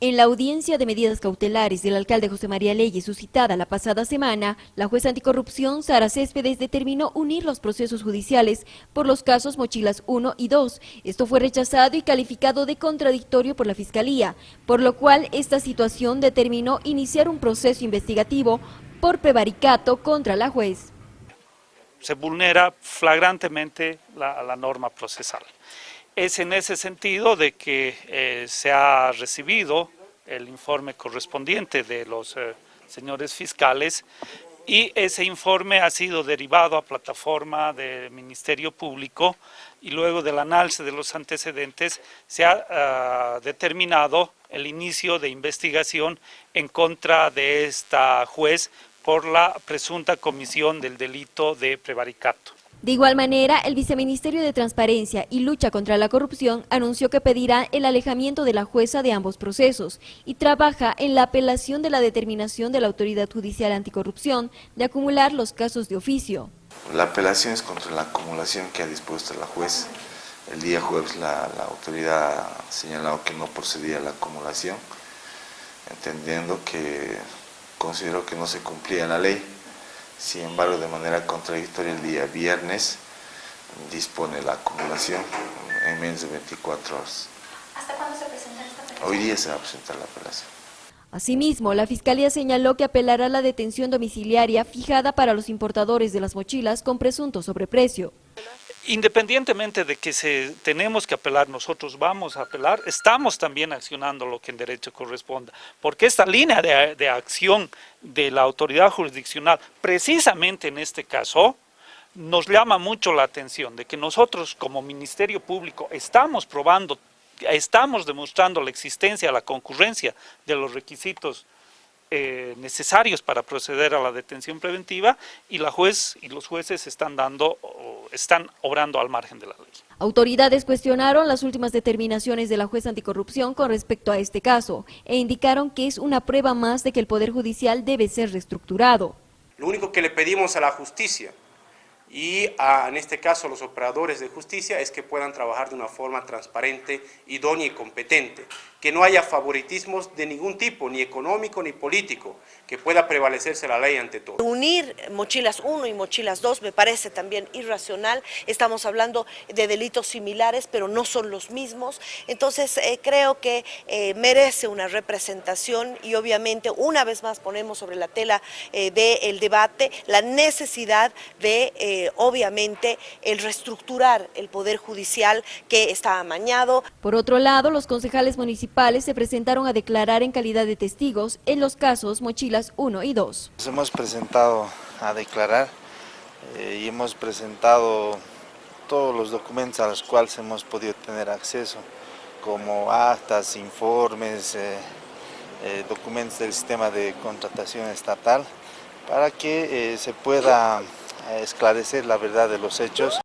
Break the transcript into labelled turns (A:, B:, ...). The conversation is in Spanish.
A: En la audiencia de medidas cautelares del alcalde José María Leyes suscitada la pasada semana, la jueza anticorrupción Sara Céspedes determinó unir los procesos judiciales por los casos Mochilas 1 y 2. Esto fue rechazado y calificado de contradictorio por la Fiscalía, por lo cual esta situación determinó iniciar un proceso investigativo por prevaricato contra la juez.
B: Se vulnera flagrantemente la, la norma procesal. Es en ese sentido de que eh, se ha recibido el informe correspondiente de los eh, señores fiscales y ese informe ha sido derivado a plataforma del Ministerio Público y luego del análisis de los antecedentes se ha uh, determinado el inicio de investigación en contra de esta juez por la presunta comisión del delito de prevaricato.
A: De igual manera, el Viceministerio de Transparencia y Lucha contra la Corrupción anunció que pedirá el alejamiento de la jueza de ambos procesos y trabaja en la apelación de la determinación de la Autoridad Judicial Anticorrupción de acumular los casos de oficio.
C: La apelación es contra la acumulación que ha dispuesto la juez. El día jueves la, la autoridad ha señalado que no procedía la acumulación, entendiendo que consideró que no se cumplía la ley. Sin embargo, de manera contradictoria, el día viernes dispone la acumulación en menos de 24 horas.
D: ¿Hasta cuándo se presenta esta apelación?
C: Hoy día se va a presentar la apelación.
A: Asimismo, la Fiscalía señaló que apelará a la detención domiciliaria fijada para los importadores de las mochilas con presunto sobreprecio.
B: Independientemente de que se, tenemos que apelar, nosotros vamos a apelar, estamos también accionando lo que en derecho corresponda, porque esta línea de, de acción de la autoridad jurisdiccional, precisamente en este caso, nos llama mucho la atención de que nosotros como Ministerio Público estamos probando, estamos demostrando la existencia, la concurrencia de los requisitos eh, necesarios para proceder a la detención preventiva y la juez y los jueces están dando, están obrando al margen de la ley.
A: Autoridades cuestionaron las últimas determinaciones de la juez anticorrupción con respecto a este caso e indicaron que es una prueba más de que el Poder Judicial debe ser reestructurado.
E: Lo único que le pedimos a la justicia y a, en este caso a los operadores de justicia es que puedan trabajar de una forma transparente, idónea y competente, que no haya favoritismos de ningún tipo, ni económico ni político, que pueda prevalecerse la ley ante todo.
F: Unir mochilas 1 y mochilas 2 me parece también irracional, estamos hablando de delitos similares pero no son los mismos, entonces eh, creo que eh, merece una representación y obviamente una vez más ponemos sobre la tela eh, del debate la necesidad de eh, obviamente el reestructurar el Poder Judicial que está amañado.
A: Por otro lado, los concejales se presentaron a declarar en calidad de testigos en los casos Mochilas 1 y 2.
G: Nos hemos presentado a declarar eh, y hemos presentado todos los documentos a los cuales hemos podido tener acceso, como actas, informes, eh, eh, documentos del sistema de contratación estatal, para que se pueda esclarecer la verdad de los hechos.